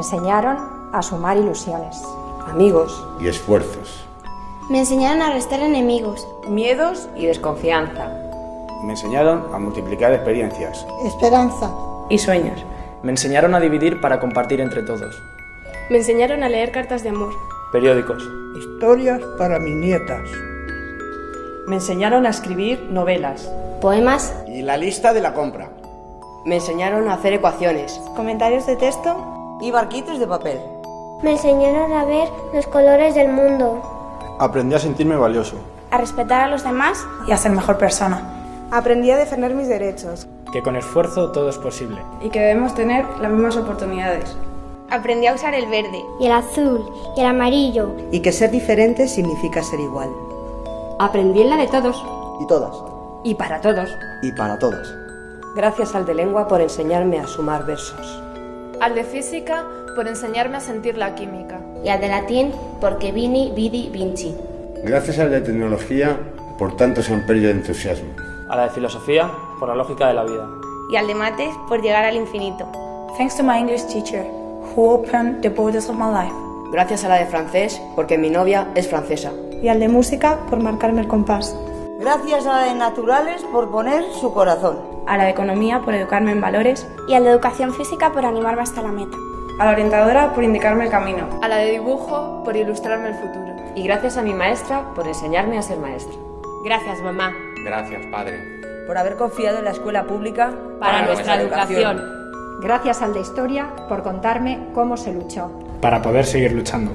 enseñaron a sumar ilusiones, amigos y esfuerzos. Me enseñaron a restar enemigos, miedos y desconfianza. Me enseñaron a multiplicar experiencias, esperanza y sueños. Me enseñaron a dividir para compartir entre todos. Me enseñaron a leer cartas de amor, periódicos, historias para mis nietas. Me enseñaron a escribir novelas, poemas y la lista de la compra. Me enseñaron a hacer ecuaciones, comentarios de texto y barquitos de papel. Me enseñaron a ver los colores del mundo. Aprendí a sentirme valioso, a respetar a los demás y a ser mejor persona. Aprendí a defender mis derechos. Que con esfuerzo todo es posible. Y que debemos tener las mismas oportunidades. Aprendí a usar el verde y el azul y el amarillo. Y que ser diferente significa ser igual. Aprendí en la de todos. Y todas. Y para todos. Y para todas. Gracias al de lengua por enseñarme a sumar versos. Al de física por enseñarme a sentir la química. Y al de latín porque vini, vidi, vinci. Gracias al de tecnología por tanto samperio de entusiasmo. A la de filosofía por la lógica de la vida. Y al de mates por llegar al infinito. Thanks to my English teacher, who opened the borders of my life. Gracias a la de francés porque mi novia es francesa. Y al de música por marcarme el compás. Gracias a la de naturales por poner su corazón. A la de economía por educarme en valores. Y a la de educación física por animarme hasta la meta. A la orientadora por indicarme el camino. A la de dibujo por ilustrarme el futuro. Y gracias a mi maestra por enseñarme a ser maestra. Gracias, mamá. Gracias, padre. Por haber confiado en la escuela pública para, para nuestra, nuestra educación. educación. Gracias al de historia por contarme cómo se luchó. Para poder seguir luchando.